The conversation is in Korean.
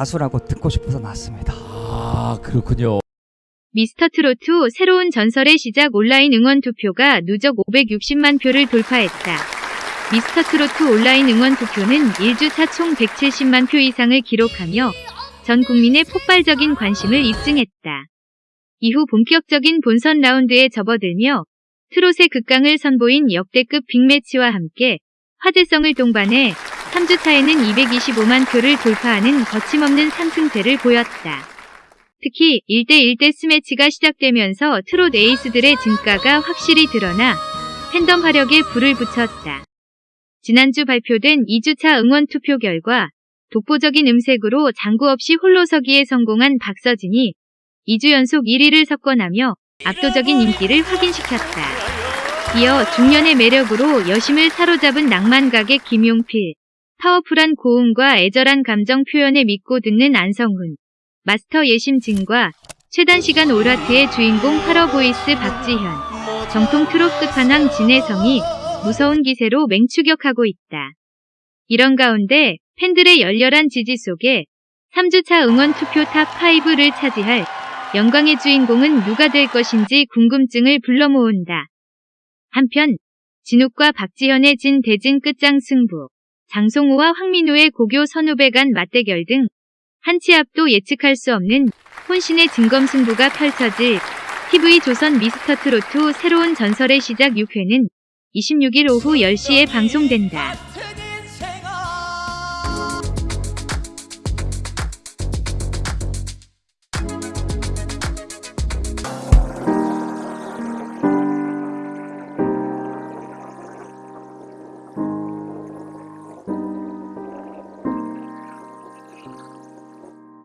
가수라고 듣고 싶어서 나왔습니다. 아, 그렇군요. 미스터 트로트 새로운 전설의 시작 온라인 응원 투표가 누적 560만 표를 돌파했다. 미스터 트로트 온라인 응원 투표는 1주차 총 170만 표 이상을 기록하며 전 국민의 폭발적인 관심을 입증했다. 이후 본격적인 본선 라운드에 접어들며 트롯의 극강을 선보인 역대급 빅매치와 함께 화제성을 동반해 3주차에는 225만 표를 돌파하는 거침없는 상승세를 보였다. 특히 1대1 데스매치가 시작되면서 트롯 에이스들의 진가가 확실히 드러나 팬덤 화력에 불을 붙였다. 지난주 발표된 2주차 응원 투표 결과 독보적인 음색으로 장구 없이 홀로 서기에 성공한 박서진이 2주 연속 1위를 석권하며 압도적인 인기를 확인시켰다. 이어 중년의 매력으로 여심을 사로잡은 낭만가게 김용필, 파워풀한 고음과 애절한 감정 표현에 믿고 듣는 안성훈, 마스터 예심 진과 최단 시간 all heart의 주인공 파러 보이스 박지현, 정통 트롯 끝판왕 진해성이 무서운 기세로 맹추격하고 있다. 이런 가운데 팬들의 열렬한 지지 속에 3주차 응원 투표 top 5를 차지할 영광의 주인공은 누가 될 것인지 궁금증을 불러 모은다. 한편 진욱과 박지현의 진 대진 끝장 승부, 장송우와 황민호의 고교 선후배 간 맞대결 등 한치 앞도 예측할 수 없는 혼신의 진검 승부가 펼쳐질 TV 조선 미스터 트로트 새로운 전설의 시작 6회는 26일 오후 10시에 방송된다.